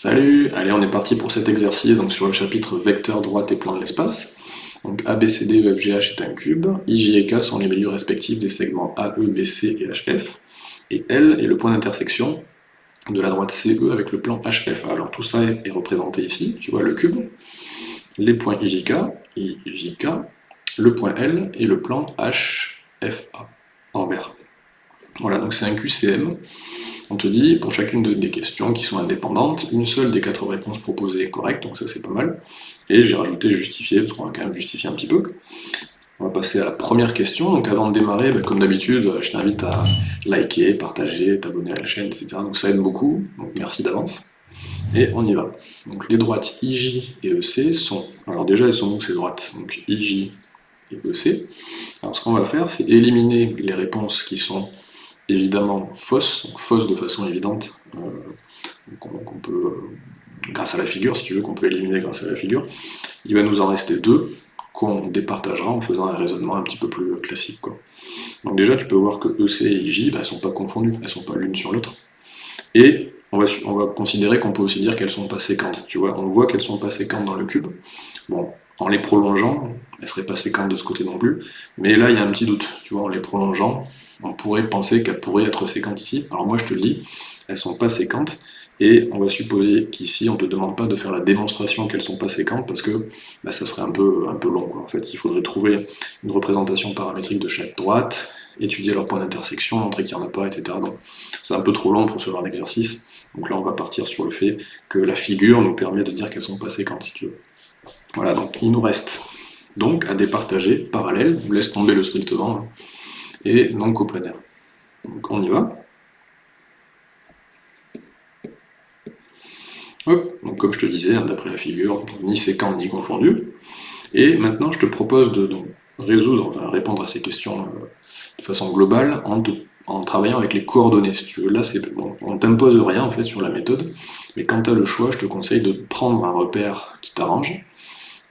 Salut Allez, on est parti pour cet exercice donc sur le chapitre vecteur droite et plan de l'espace. Donc ABCD, EFGH est un cube, IJ et K sont les milieux respectifs des segments AE, BC et HF, et L est le point d'intersection de la droite CE avec le plan HF. Alors tout ça est représenté ici, tu vois le cube, les points IJK, IJK, le point L et le plan HFA en vert. Voilà, donc c'est un QCM on te dit, pour chacune des questions qui sont indépendantes, une seule des quatre réponses proposées est correcte, donc ça c'est pas mal. Et j'ai rajouté justifié, parce qu'on va quand même justifier un petit peu. On va passer à la première question, donc avant de démarrer, bah, comme d'habitude, je t'invite à liker, partager, t'abonner à la chaîne, etc. Donc ça aide beaucoup, donc merci d'avance. Et on y va. Donc les droites IJ et EC sont... Alors déjà, elles sont où ces droites? Donc IJ et EC. Alors ce qu'on va faire, c'est éliminer les réponses qui sont évidemment fausse, fausse de façon évidente, euh, peut, euh, grâce à la figure, si tu veux, qu'on peut éliminer grâce à la figure, il va nous en rester deux, qu'on départagera en faisant un raisonnement un petit peu plus classique. Donc déjà, tu peux voir que EC et IJ, bah, ne sont pas confondues, elles ne sont pas l'une sur l'autre. Et on va, on va considérer qu'on peut aussi dire qu'elles sont pas séquentes. Tu vois, on voit qu'elles sont pas séquentes dans le cube. Bon, en les prolongeant, elles seraient pas séquentes de ce côté non plus, mais là, il y a un petit doute. Tu vois, en les prolongeant, on pourrait penser qu'elles pourraient être séquentes ici. Alors moi je te le dis, elles ne sont pas séquentes, et on va supposer qu'ici on ne te demande pas de faire la démonstration qu'elles ne sont pas séquentes, parce que bah, ça serait un peu, un peu long. En fait, il faudrait trouver une représentation paramétrique de chaque droite, étudier leur point d'intersection, montrer qu'il n'y en a pas, etc. Donc c'est un peu trop long pour ce genre d'exercice. Donc là on va partir sur le fait que la figure nous permet de dire qu'elles ne sont pas séquentes, si tu veux. Voilà, donc il nous reste donc à départager parallèle, on laisse tomber le strictement, hein et non coplanaire. Donc on y va. Hop, donc comme je te disais, hein, d'après la figure, ni séquent ni confondu. Et maintenant, je te propose de résoudre, enfin répondre à ces questions euh, de façon globale en, travaillant avec les coordonnées. Si tu veux. Là, on ne t'impose rien en fait sur la méthode, mais quand tu as le choix, je te conseille de prendre un repère qui t'arrange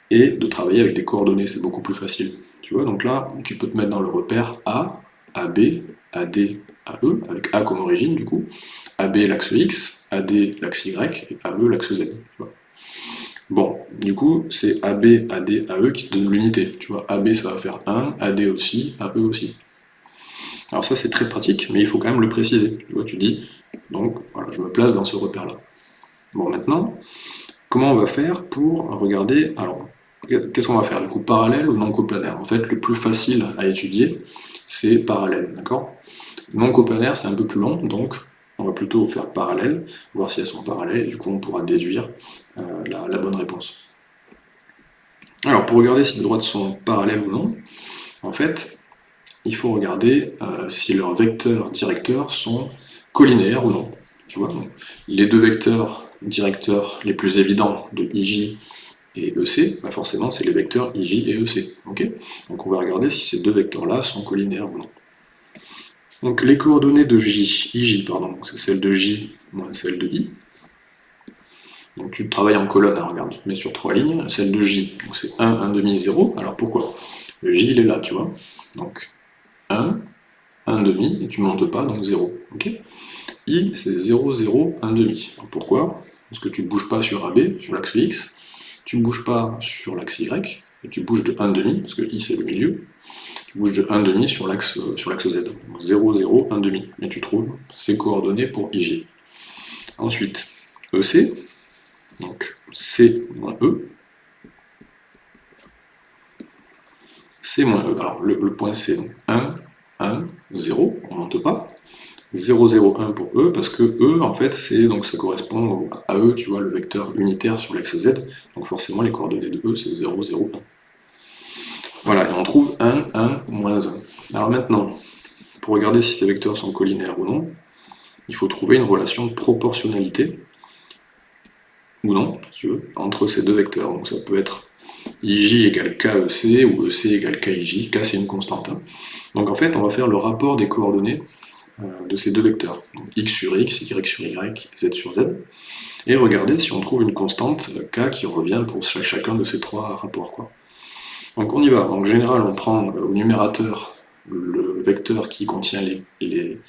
et de travailler avec des coordonnées, c'est beaucoup plus facile. Tu vois, donc là, tu peux te mettre dans le repère A, AB, AD, AE, avec A comme origine du coup, AB l'axe X, AD l'axe Y, et AE l'axe Z. Bon, du coup, c'est AB, AD, AE qui donne l'unité. Tu vois, AB ça va faire 1, AD aussi, AE aussi. Alors ça c'est très pratique, mais il faut quand même le préciser. Tu vois, tu dis, donc voilà, je me place dans ce repère-là. Bon, maintenant, comment on va faire pour regarder, alors, qu'est-ce qu'on va faire du coup, parallèle ou non coplanaire? En fait, le plus facile à étudier, c'est parallèle, d'accord? Non coplanaire, c'est un peu plus long, donc on va plutôt faire parallèle, voir si elles sont parallèles, et du coup on pourra déduire euh, la, bonne réponse. Alors pour regarder si les droites sont parallèles ou non, en fait, il faut regarder euh, si leurs vecteurs directeurs sont collinaires ou non. Les deux vecteurs directeurs les plus évidents de IJ et EC, bah forcément c'est les vecteurs IJ et EC. Donc on va regarder si ces deux vecteurs-là sont collinaires ou non. Donc les coordonnées de J, IJ, pardon, c'est celle de J moins celle de I. Donc tu travailles en colonne, hein, regarde, tu te mets sur trois lignes, celle de J, c'est 1, 1 demi, 0. Alors pourquoi? Le J il est là, tu vois. Donc 1, 1 demi, et tu montes pas, donc 0. I c'est 0, 0, 1 demi. pourquoi? Parce que tu ne bouges pas sur AB, sur l'axe X, tu ne bouges pas sur l'axe Y, tu bouges de 1,5, parce que I c'est le milieu, tu bouges de 1,5 sur l'axe sur l'axe Z. 0, 0, 1,5. Et tu trouves ces coordonnées pour IJ. Ensuite, EC, donc C moins E, C moins E. Alors le, point C, donc 1, 1, 0, on ne monte pas. 0,01 pour E, parce que E, en fait, c'est donc ça correspond à E, tu vois, le vecteur unitaire sur l'axe Z, donc forcément les coordonnées de E, c'est 0,01. Voilà, et on trouve 1, 1, moins 1. Alors maintenant, pour regarder si ces vecteurs sont collinaires ou non, il faut trouver une relation de proportionnalité, ou non, si tu veux, entre ces deux vecteurs. Donc ça peut être IJ égale KEC, ou EC égale KIJ, K c'est une constante. Hein. Donc en fait, on va faire le rapport des coordonnées de ces deux vecteurs, x sur x, y sur y, z sur z, et regardez si on trouve une constante k qui revient pour chacun de ces trois rapports. Donc on y va, en général on prend euh, au numérateur le vecteur qui contient les,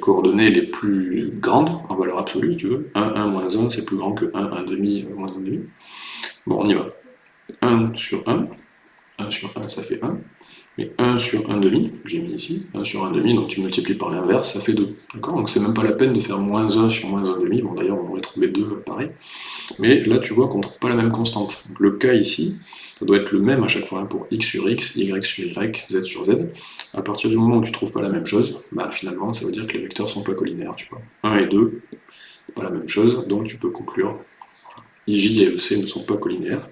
coordonnées les plus grandes en valeur absolue, tu veux. 1, 1, moins 1, c'est plus grand que 1, 1 demi, moins 1 demi. Bon, on y va. 1 sur 1, 1 sur 1, ça fait 1. Mais 1 sur 1 demi, j'ai mis ici, 1 sur 1 demi, donc tu multiplies par l'inverse, ça fait 2. D'accord? Donc c'est même pas la peine de faire moins 1 sur moins 1 demi, bon d'ailleurs on aurait trouvé 2 pareil. Mais là tu vois qu'on ne trouve pas la même constante. Donc le cas ici, ça doit être le même à chaque fois, hein, pour x sur x, y sur y, z sur z. À partir du moment où tu ne trouves pas la même chose, bah, finalement ça veut dire que les vecteurs sont pas collinaires, tu vois. 1 et 2, c'est pas la même chose, donc tu peux conclure IJ et EC ne sont pas collinaires.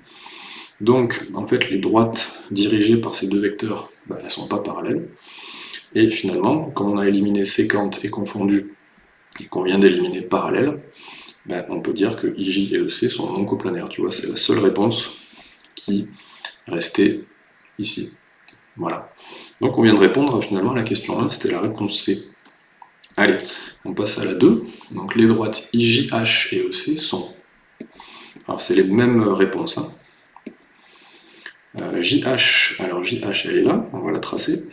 Donc, en fait, les droites dirigées par ces deux vecteurs, bah, elles ne sont pas parallèles. Et finalement, comme on a éliminé séquente et confondu, et qu'on vient d'éliminer parallèle, bah, on peut dire que IJ et EC sont non coplanaires. Tu vois, c'est la seule réponse qui restait ici. Voilà. Donc on vient de répondre finalement à la question 1, c'était la réponse C. Allez, on passe à la 2. Donc les droites IJH et EC sont... Alors c'est les mêmes réponses. Hein. JH, euh, alors JH elle est là, on va la tracer.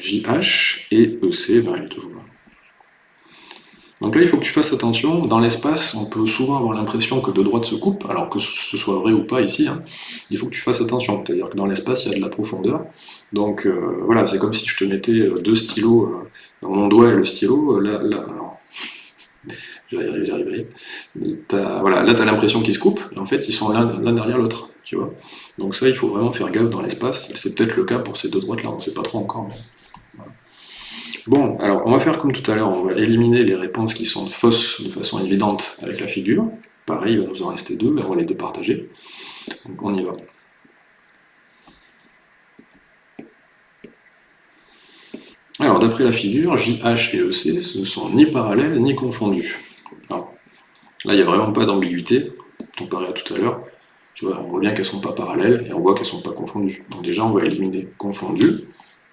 JH et EC, ben, elle est toujours là. Donc là, il faut que tu fasses attention, dans l'espace, on peut souvent avoir l'impression que deux droites se coupent, alors que ce soit vrai ou pas ici, hein. il faut que tu fasses attention, c'est-à-dire que dans l'espace, il y a de la profondeur, donc euh, voilà, c'est comme si je te mettais euh, deux stylos, dans mon doigt et le stylo, là, là Voilà, là, tu as l'impression qu'ils se coupent, et en fait, ils sont l'un derrière l'autre. Donc ça, il faut vraiment faire gaffe dans l'espace. C'est peut-être le cas pour ces deux droites-là, on ne sait pas trop encore. Bon, alors, on va faire comme tout à l'heure, on va éliminer les réponses qui sont fausses de façon évidente avec la figure. Pareil, il va nous en rester deux, mais on va les départager. Donc on y va. Alors, d'après la figure, JH et EC, ne sont ni parallèles ni confondus. là, il n'y a vraiment pas d'ambiguïté, comparé à tout à l'heure. Tu vois, on voit bien qu'elles ne sont pas parallèles, et on voit qu'elles ne sont pas confondues. Donc déjà, on va éliminer confondu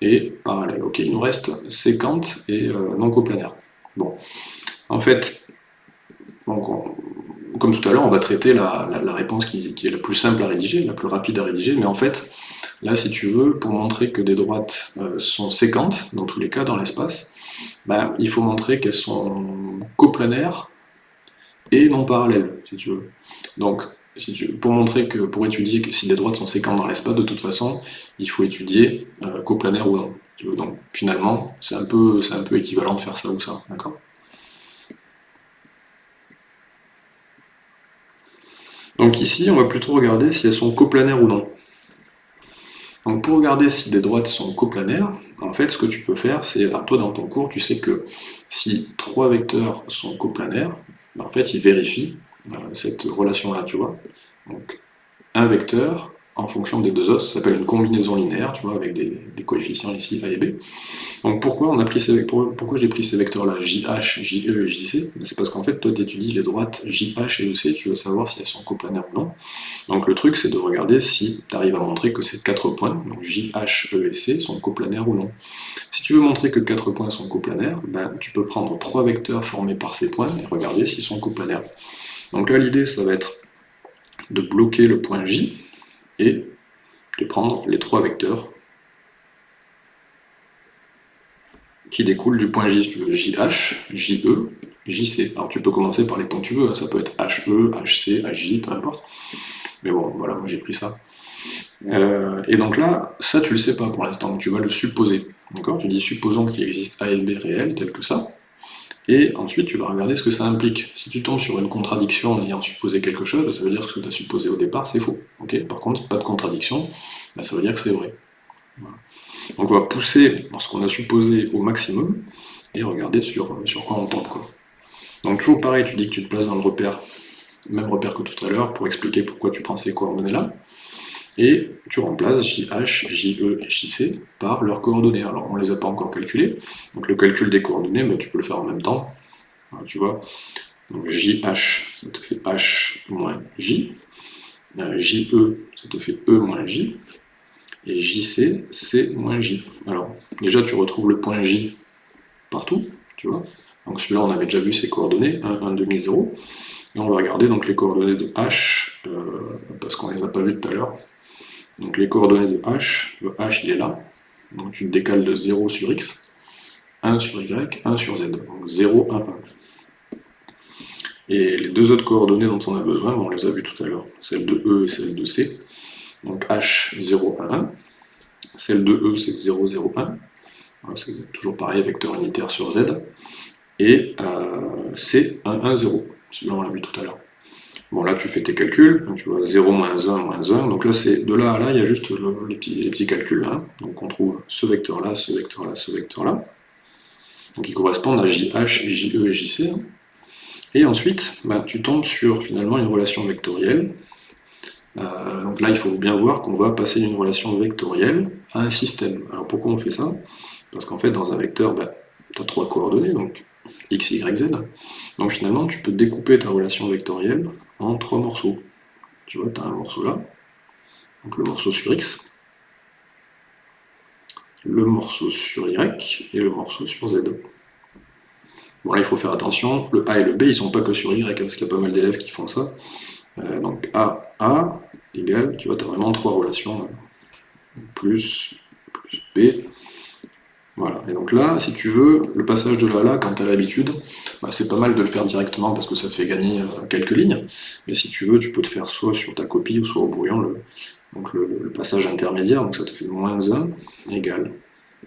et parallèle. Ok, il nous reste séquente et euh, non coplanaire. Bon, en fait, comme tout à l'heure, on va traiter la, réponse qui, est la plus simple à rédiger, la plus rapide à rédiger, mais en fait, Là, si tu veux, pour montrer que des droites euh, sont séquentes, dans tous les cas, dans l'espace, ben, il faut montrer qu'elles sont coplanaires et non parallèles, si tu veux. Donc, pour montrer que, pour étudier que si des droites sont séquentes dans l'espace, de toute façon, il faut étudier euh, coplanaire ou non. Donc, finalement, c'est un, peu, un peu équivalent de faire ça ou ça, d'accord? Donc ici, on va plutôt regarder si elles sont coplanaires ou non. Donc pour regarder si des droites sont coplanaires, en fait ce que tu peux faire, c'est, toi dans ton cours, tu sais que si trois vecteurs sont coplanaires, ben, en fait ils vérifient euh, cette relation-là, tu vois. Donc un vecteur en fonction des deux autres, ça s'appelle une combinaison linéaire, tu vois, avec des, coefficients ici, A et B. Donc pourquoi, pourquoi j'ai pris ces vecteurs-là, JH, JE et JC C'est parce qu'en fait, toi, tu étudies les droites JH et EC, tu veux savoir si elles sont coplanaires ou non. Donc le truc, c'est de regarder si tu arrives à montrer que ces quatre points, donc JH, E et C, sont coplanaires ou non. Si tu veux montrer que quatre points sont coplanaires, ben, tu peux prendre trois vecteurs formés par ces points et regarder s'ils sont coplanaires. Donc là, l'idée, ça va être de bloquer le point J, de prendre les trois vecteurs qui découlent du point J, JH, JE, JC. Alors tu peux commencer par les points que tu veux, hein. ça peut être HE, HC, HJ, peu importe. Mais bon, voilà, moi j'ai pris ça. Euh, et donc là, ça tu le sais pas pour l'instant, tu vas le supposer. D'accord? Tu dis supposons qu'il existe A et B réels, tel que ça, et ensuite tu vas regarder ce que ça implique. Si tu tombes sur une contradiction en ayant supposé quelque chose, ça veut dire que ce que tu as supposé au départ, c'est faux. Par contre, pas de contradiction, ben, ça veut dire que c'est vrai. Donc on va pousser ce qu'on a supposé au maximum, et regarder sur, sur quoi on tombe. Donc toujours pareil, tu dis que tu te places dans le repère, même repère que tout à l'heure, pour expliquer pourquoi tu prends ces coordonnées-là et tu remplaces JH, JE et JC par leurs coordonnées. Alors on ne les a pas encore calculées, donc le calcul des coordonnées, ben, tu peux le faire en même temps, tu vois. Donc JH, ça te fait H moins J, euh, JE, ça te fait E moins J, et JC, C moins J. Alors, déjà tu retrouves le point J partout, tu vois. Donc celui-là, on avait déjà vu ses coordonnées, 1, 1, demi, 0. Et on va regarder donc les coordonnées de H, euh, parce qu'on ne les a pas vues tout à l'heure. Donc les coordonnées de H, le H il est là, Donc tu décales de 0 sur x, 1 sur y, 1 sur z. Donc 0, 1, 1. Et les deux autres coordonnées dont on a besoin, on les a vues tout à l'heure, celle de E et celle de C. Donc H, 0, 1, 1. Celle de E, c'est 0, 0, 1. c'est toujours pareil, vecteur unitaire sur Z. Et euh, C, 1, 1, 0. Celui-là, on l'a vu tout à l'heure. Bon, là, tu fais tes calculs. Tu vois 0, moins 1, moins 1. Donc là, c'est de là à là, il y a juste les, petits, calculs. Hein. Donc, on trouve ce vecteur-là, ce vecteur-là, ce vecteur-là. Donc, ils correspondent à JH, JE et JC. Hein. Et ensuite, bah, tu tombes sur finalement une relation vectorielle. Euh, donc là, il faut bien voir qu'on va passer d'une relation vectorielle à un système. Alors pourquoi on fait ça? Parce qu'en fait, dans un vecteur, bah, tu as trois coordonnées, donc x, y, z. Donc finalement, tu peux découper ta relation vectorielle en trois morceaux. Tu vois, tu as un morceau là, donc le morceau sur x, le morceau sur y et le morceau sur z. Bon là il faut faire attention, le A et le B ils sont pas que sur Y, hein, parce qu'il y a pas mal d'élèves qui font ça. Euh, donc A, A, égale, tu vois, tu as vraiment trois relations, plus, plus B, voilà, et donc là, si tu veux, le passage de là à là, quand tu as l'habitude, bah, c'est pas mal de le faire directement parce que ça te fait gagner euh, quelques lignes, mais si tu veux, tu peux te faire soit sur ta copie ou soit au brouillon le, donc le, passage intermédiaire, donc ça te fait moins 1 égale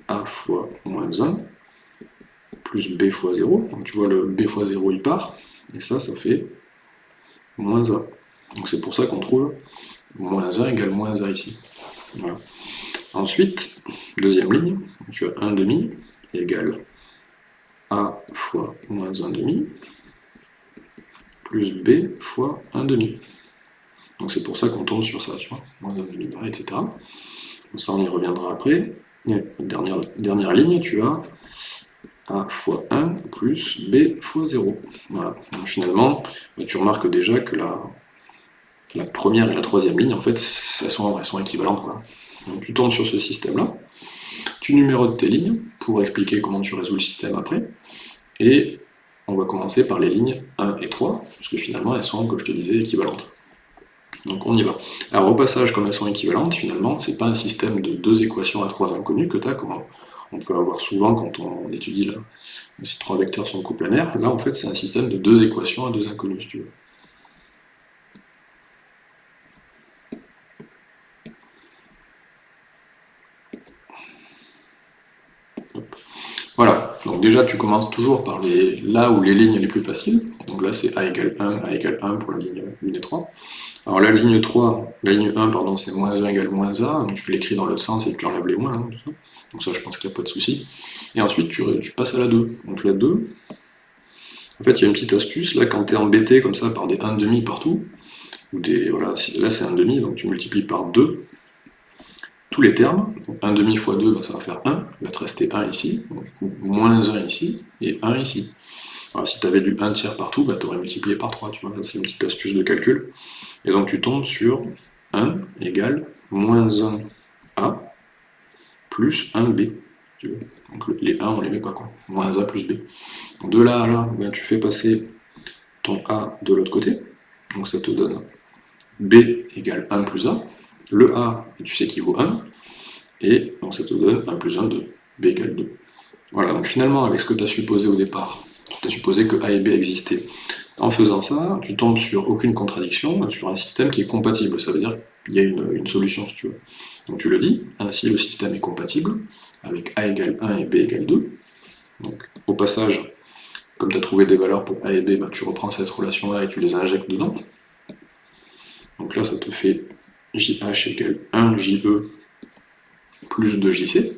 A fois moins 1, plus b fois 0. Donc tu vois, le b fois 0, il part. Et ça, ça fait moins 1. Donc c'est pour ça qu'on trouve moins 1 égale moins 1 ici. Ensuite, deuxième ligne, tu as 1 demi égale a fois moins 1 demi plus b fois 1 demi. Donc c'est pour ça qu'on tombe sur ça, tu vois, moins 1 demi, etc. Donc ça, on y reviendra après. dernière, dernière ligne, tu as a fois 1 plus b fois 0. Voilà. Donc finalement, bah, tu remarques déjà que la, première et la troisième ligne, en fait, elles sont, équivalentes. Donc tu tournes sur ce système-là, tu numérotes tes lignes pour expliquer comment tu résous le système après, et on va commencer par les lignes 1 et 3, parce que finalement elles sont, comme je te disais, équivalentes. Donc on y va. Alors au passage, comme elles sont équivalentes, finalement, c'est pas un système de deux équations à trois inconnues que tu as, comment on peut avoir souvent quand on étudie là, si trois vecteurs sont coplanaires. Là, en fait, c'est un système de deux équations à deux inconnues, si tu veux. Voilà, donc déjà tu commences toujours par là où les lignes les plus faciles. Donc là c'est A égale 1, A égale 1 pour la ligne 1 et 3. Alors la ligne 3, la ligne 1, pardon, c'est moins 1 égale moins A, donc tu l'écris dans l'autre sens et tu enlèves les moins, hein, tout ça. Donc ça, je pense qu'il n'y a pas de souci. Et ensuite, tu, passes à la 2. Donc la 2, en fait, il y a une petite astuce, là, quand tu es embêté comme ça par des 1,5 partout, ou des, voilà, là c'est 1,5, donc tu multiplies par 2 les termes, donc 1,5 fois 2, ben, ça va faire 1, il va te rester 1 ici, donc du coup, moins 1 ici, et 1 ici. Alors, si tu avais du 1 tiers partout, ben, tu aurais multiplié par 3, tu vois, c'est une petite astuce de calcul. Et donc tu tombes sur 1 égale moins 1a, plus 1b. Donc les 1, on les met pas, quoi. Moins a plus b. De là à là, ben, tu fais passer ton a de l'autre côté. Donc ça te donne b égale 1 plus a. Le a, tu sais qu'il vaut 1. Et donc ça te donne 1 plus 1, 2. b égale 2. Voilà, donc finalement, avec ce que tu as supposé au départ, tu as supposé que a et b existaient. En faisant ça, tu tombes sur aucune contradiction, sur un système qui est compatible. Ça veut dire qu'il y a une, solution, si tu veux. Donc tu le dis, ainsi le système est compatible, avec A égale 1 et B égale 2. Donc au passage, comme tu as trouvé des valeurs pour A et B, bah, tu reprends cette relation-là et tu les injectes dedans. Donc là, ça te fait JH égale 1 JE plus 2 JC.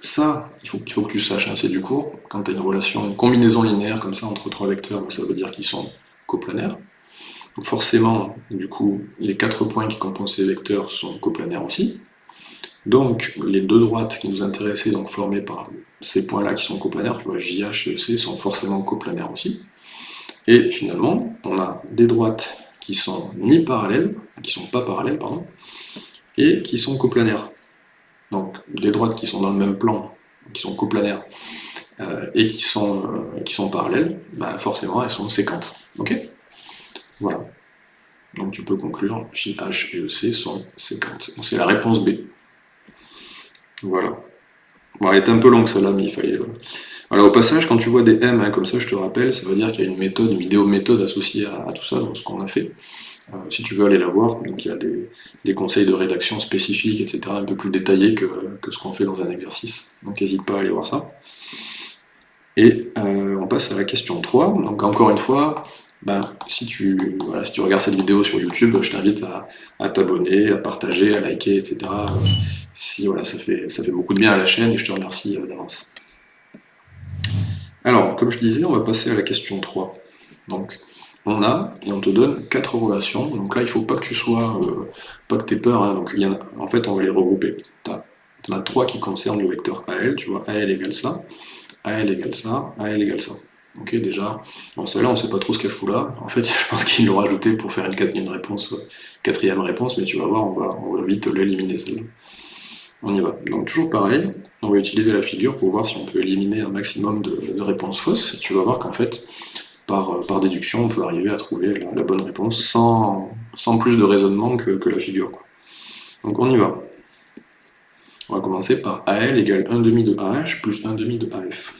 Ça, il faut, que tu saches, hein, c'est du cours, quand tu as une relation, une combinaison linéaire comme ça entre trois vecteurs, ça veut dire qu'ils sont coplanaires. Donc forcément, du coup, les quatre points qui composent ces vecteurs sont coplanaires aussi. Donc les deux droites qui nous intéressaient, donc formées par ces points-là qui sont coplanaires, tu vois, JH et EC sont forcément coplanaires aussi. Et finalement, on a des droites qui sont ni parallèles, qui sont pas parallèles, pardon, et qui sont coplanaires. Donc des droites qui sont dans le même plan, qui sont coplanaires, euh, et qui sont, euh, qui sont parallèles, bah forcément elles sont séquentes. Ok? Voilà. Donc tu peux conclure JH et EC sont séquentes. Donc c'est la réponse B. Voilà. Bon, elle est un peu longue celle-là, mais il fallait... Euh, alors au passage, quand tu vois des M hein, comme ça, je te rappelle, ça veut dire qu'il y a une méthode, une vidéo méthode associée à, tout ça, donc ce qu'on a fait. Euh, si tu veux aller la voir, donc il y a des, conseils de rédaction spécifiques, etc., un peu plus détaillés que, ce qu'on fait dans un exercice. Donc n'hésite pas à aller voir ça. Et euh, on passe à la question 3. Donc encore une fois, ben, si, tu, regardes cette vidéo sur YouTube, je t'invite à, t'abonner, à partager, à liker, etc. Si, voilà, ça, fait, ça fait beaucoup de bien à la chaîne et je te remercie euh, d'avance. Alors, comme je disais, on va passer à la question 3. Donc, on a, et on te donne quatre relations. Donc là, il ne faut pas que tu sois, euh, pas que tu aies peur. Hein. donc, en, fait, on va les regrouper. Tu en as trois qui concernent le vecteur AL. Tu vois, AL égale ça, AL égale ça, AL égale ça. Ok, déjà. Bon, celle-là, on ne sait pas trop ce qu'elle fout là. En fait, je pense qu'il l'ont rajouté pour faire une, réponse, euh, quatrième réponse, mais tu vas voir, on va, on va vite l'éliminer celle-là. On y va. Donc toujours pareil, on va utiliser la figure pour voir si on peut éliminer un maximum de, réponses fausses. tu vas voir qu'en fait, par, euh, par, déduction, on peut arriver à trouver la, bonne réponse sans, sans, plus de raisonnement que, la figure. Donc on y va. On va commencer par AL égale 1 demi de AH plus 1 demi de AF.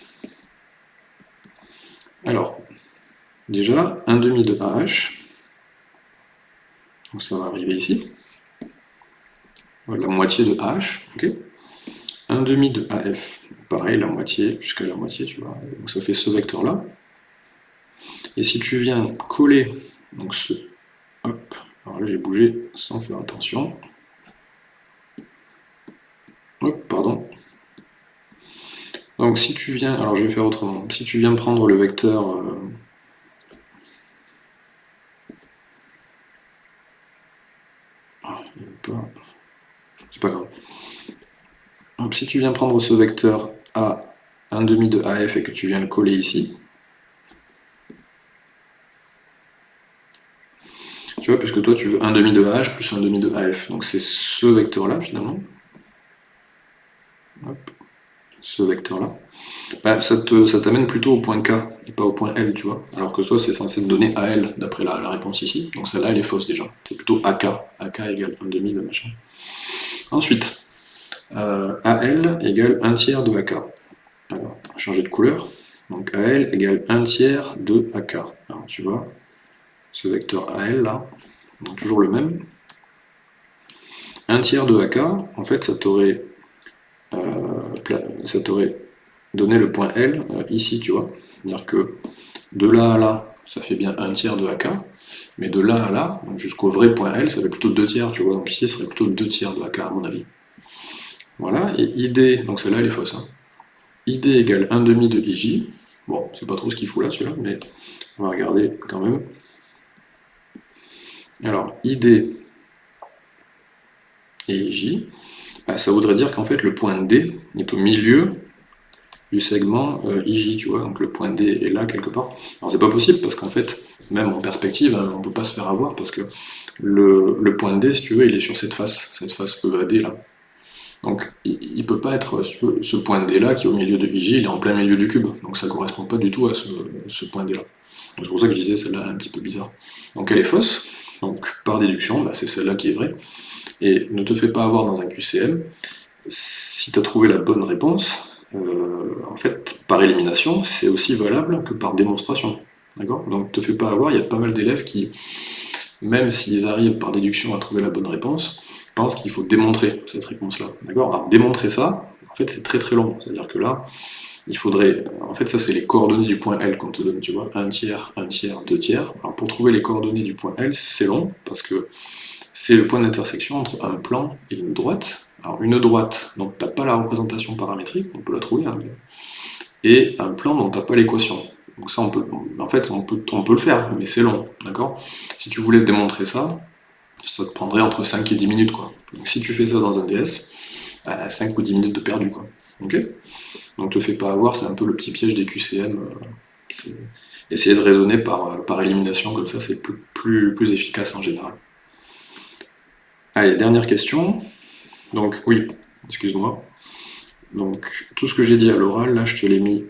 Alors, déjà, 1 demi de AH, donc ça va arriver ici la moitié de H, ok. 1 demi de AF, pareil, la moitié, jusqu'à la moitié, tu vois, donc ça fait ce vecteur-là. Et si tu viens coller, donc ce, hop, alors là j'ai bougé sans faire attention, hop, pardon, donc si tu viens, alors je vais faire autrement, si tu viens prendre le vecteur, euh, ah, pas pas grave. Donc si tu viens prendre ce vecteur A, 1 demi de AF et que tu viens le coller ici, tu vois, puisque toi tu veux 1 demi de AH plus 1 demi de AF, donc c'est ce vecteur-là finalement. ce vecteur-là. Bah, ça t'amène plutôt au point K et pas au point L, tu vois. Alors que toi, c'est censé te donner AL d'après la, la, réponse ici. Donc celle-là, elle est fausse déjà. C'est plutôt AK. AK égale 1 demi de machin. Ensuite, euh, AL égale 1 tiers de AK. Alors, changer de couleur. Donc AL égale 1 tiers de AK. Alors tu vois, ce vecteur AL là, toujours le même. 1 tiers de AK, en fait, ça t'aurait euh, donné le point L euh, ici, tu vois. C'est-à-dire que de là à là, ça fait bien 1 tiers de AK. Mais de là à là, jusqu'au vrai point L, ça fait plutôt 2 tiers, tu vois. Donc ici, ce serait plutôt 2 tiers de AK, à mon avis. Voilà, et ID, donc celle-là, elle est fausse. Hein. ID égale 1 demi de IJ. Bon, c'est pas trop ce qu'il faut là, celui-là, mais on va regarder quand même. Alors, ID et IJ, bah, ça voudrait dire qu'en fait, le point D est au milieu du segment euh, IJ, tu vois, donc le point D est là quelque part. Alors c'est pas possible parce qu'en fait, même en perspective, hein, on peut pas se faire avoir parce que le, point D, si tu veux, il est sur cette face, cette face EAD là. Donc il, ne peut pas être, ce point D là qui est au milieu de IJ, il est en plein milieu du cube, donc ça correspond pas du tout à ce, point D là. C'est pour ça que je disais celle-là un petit peu bizarre. Donc elle est fausse, donc par déduction, bah, c'est celle-là qui est vraie. Et ne te fais pas avoir dans un QCM, si tu as trouvé la bonne réponse, en fait, par élimination, c'est aussi valable que par démonstration. D'accord? Donc, te fais pas avoir, il y a pas mal d'élèves qui, même s'ils arrivent par déduction à trouver la bonne réponse, pensent qu'il faut démontrer cette réponse-là. D'accord? Alors, démontrer ça, en fait, c'est très très long. C'est-à-dire que là, il faudrait... En fait, ça, c'est les coordonnées du point L qu'on te donne, tu vois. Un tiers, un tiers, deux tiers. Alors, pour trouver les coordonnées du point L, c'est long, parce que c'est le point d'intersection entre un plan et une droite, alors une droite, donc tu n'as pas la représentation paramétrique, on peut la trouver, hein, et un plan dont tu n'as pas l'équation. Donc ça, on peut, en fait, on peut, le faire, mais c'est long, d'accord? Si tu voulais démontrer ça, ça te prendrait entre 5 et 10 minutes, quoi. Donc si tu fais ça dans un DS, 5 bah, ou 10 minutes de perdu, quoi. Ok? Donc te fais pas avoir, c'est un peu le petit piège des QCM. Euh, essayer de raisonner par, euh, par élimination, comme ça, c'est plus, plus, plus efficace en général. Allez, dernière question. Donc oui, excuse-moi. Donc tout ce que j'ai dit à l'oral, là je te l'ai mis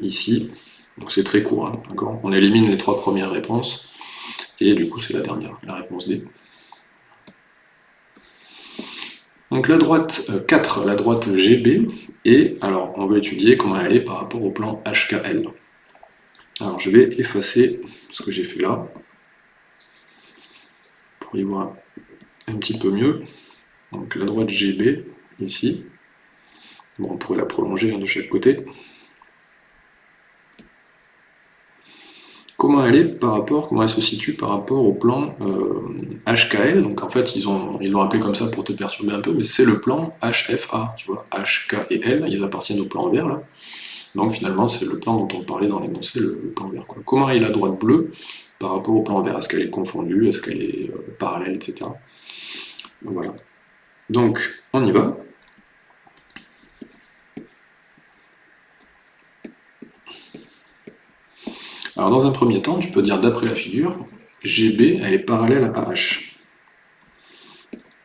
ici. Donc c'est très court, hein, d'accord? On élimine les trois premières réponses. Et du coup c'est la dernière, la réponse D. Donc la droite 4, la droite GB, et alors on va étudier comment elle est par rapport au plan HKL. Alors je vais effacer ce que j'ai fait là, pour y voir un petit peu mieux. Donc la droite GB, ici. Bon, on pourrait la prolonger hein, de chaque côté. Comment elle est par rapport, comment elle se situe par rapport au plan HKL. Euh, Donc en fait, ils l'ont ils appelé comme ça pour te perturber un peu, mais c'est le plan HFA, tu vois, HK et L, ils appartiennent au plan vert là. Donc finalement, c'est le plan dont on parlait dans l'énoncé, le, plan vert. Comment est la droite bleue par rapport au plan vert? Est-ce qu'elle est confondue? Est-ce qu'elle est euh, parallèle, etc. Voilà. Donc, on y va. Alors dans un premier temps, tu peux dire d'après la figure, GB, elle est parallèle à H.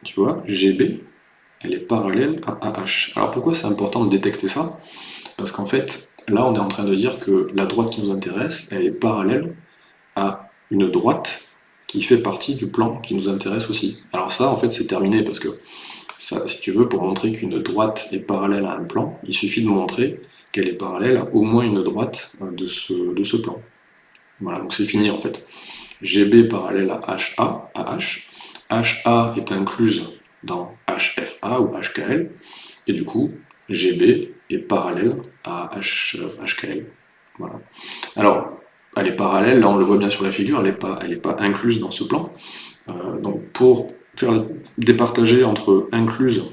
Tu vois, GB, elle est parallèle à AH. Alors pourquoi c'est important de détecter ça? Parce qu'en fait, là on est en train de dire que la droite qui nous intéresse, elle est parallèle à une droite qui fait partie du plan qui nous intéresse aussi. Alors ça, en fait, c'est terminé, parce que, si tu veux, pour montrer qu'une droite est parallèle à un plan, il suffit de montrer qu'elle est parallèle à au moins une droite de ce, de ce plan. Voilà, donc c'est fini en fait. GB parallèle à HA, à H. HA est incluse dans HFA ou HKL, et du coup, GB est parallèle à HKL. Voilà. Alors, elle est parallèle, là on le voit bien sur la figure, elle n'est pas, pas incluse dans ce plan. Euh, donc pour faire départager entre incluse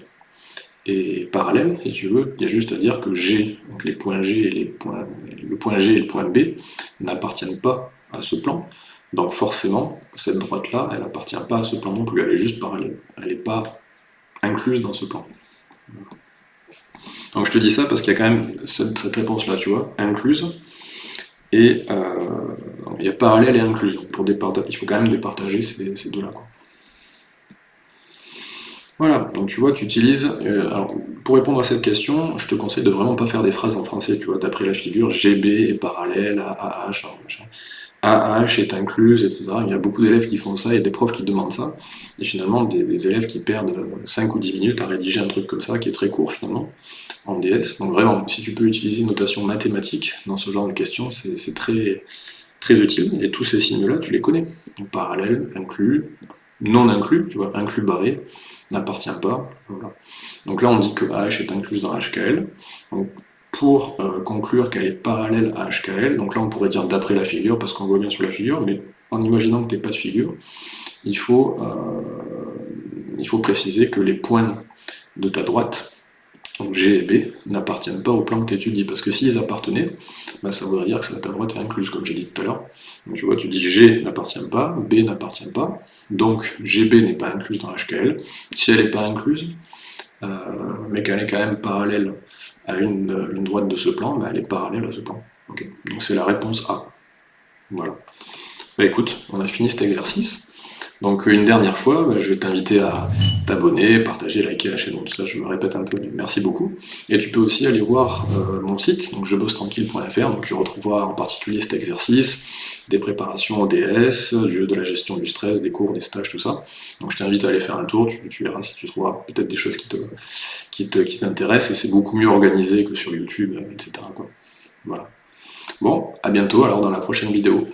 et parallèle, si tu veux, il y a juste à dire que G, donc les points G et les points, le point G et le point B n'appartiennent pas à ce plan. Donc forcément, cette droite-là, elle n'appartient pas à ce plan non plus, elle est juste parallèle. Elle n'est pas incluse dans ce plan. Donc je te dis ça parce qu'il y a quand même cette, réponse-là, tu vois, incluse, et euh, il y a parallèle et incluse. Il faut quand même départager ces, ces deux-là. Voilà, donc tu vois, tu utilises... Euh, alors, pour répondre à cette question, je te conseille de vraiment pas faire des phrases en français, tu vois, d'après la figure, GB est parallèle à AH, AH est incluse, etc. Il y a beaucoup d'élèves qui font ça, il y a des profs qui demandent ça, et finalement des, élèves qui perdent 5 ou 10 minutes à rédiger un truc comme ça, qui est très court finalement, en DS. Donc vraiment, si tu peux utiliser une notation mathématique dans ce genre de questions, c'est très, très utile, et tous ces signes-là, tu les connais. Donc parallèle, inclus, non inclus, tu vois, inclus barré, n'appartient pas. Donc là, on dit que AH est incluse dans HKL. Donc, pour euh, conclure qu'elle est parallèle à HKL, donc là on pourrait dire d'après la figure, parce qu'on voit bien sur la figure, mais en imaginant que tu n'es pas de figure, il faut, euh, il faut préciser que les points de ta droite, donc G et B, n'appartiennent pas au plan que tu étudies, parce que s'ils appartenaient, bah, ça voudrait dire que ta droite est incluse, comme j'ai dit tout à l'heure. Donc tu vois, tu dis G n'appartient pas, B n'appartient pas, donc GB n'est pas incluse dans HKL. Si elle n'est pas incluse, euh, mais qu'elle est quand même parallèle à une, droite de ce plan, bah, elle est parallèle à ce plan. Donc c'est la réponse A. Voilà. Bah écoute, on a fini cet exercice. Donc une dernière fois, bah, je vais t'inviter à t'abonner, partager, liker la chaîne, tout ça je me répète un peu, mais merci beaucoup. Et tu peux aussi aller voir euh, mon site, donc jebossetranquille.fr, donc tu retrouveras en particulier cet exercice, des préparations au DS, du jeu de la gestion du stress, des cours, des stages, tout ça. Donc je t'invite à aller faire un tour, tu, verras si tu trouveras peut-être des choses qui te qui t'intéressent, et c'est beaucoup mieux organisé que sur YouTube, etc. Voilà. Bon, à bientôt alors dans la prochaine vidéo.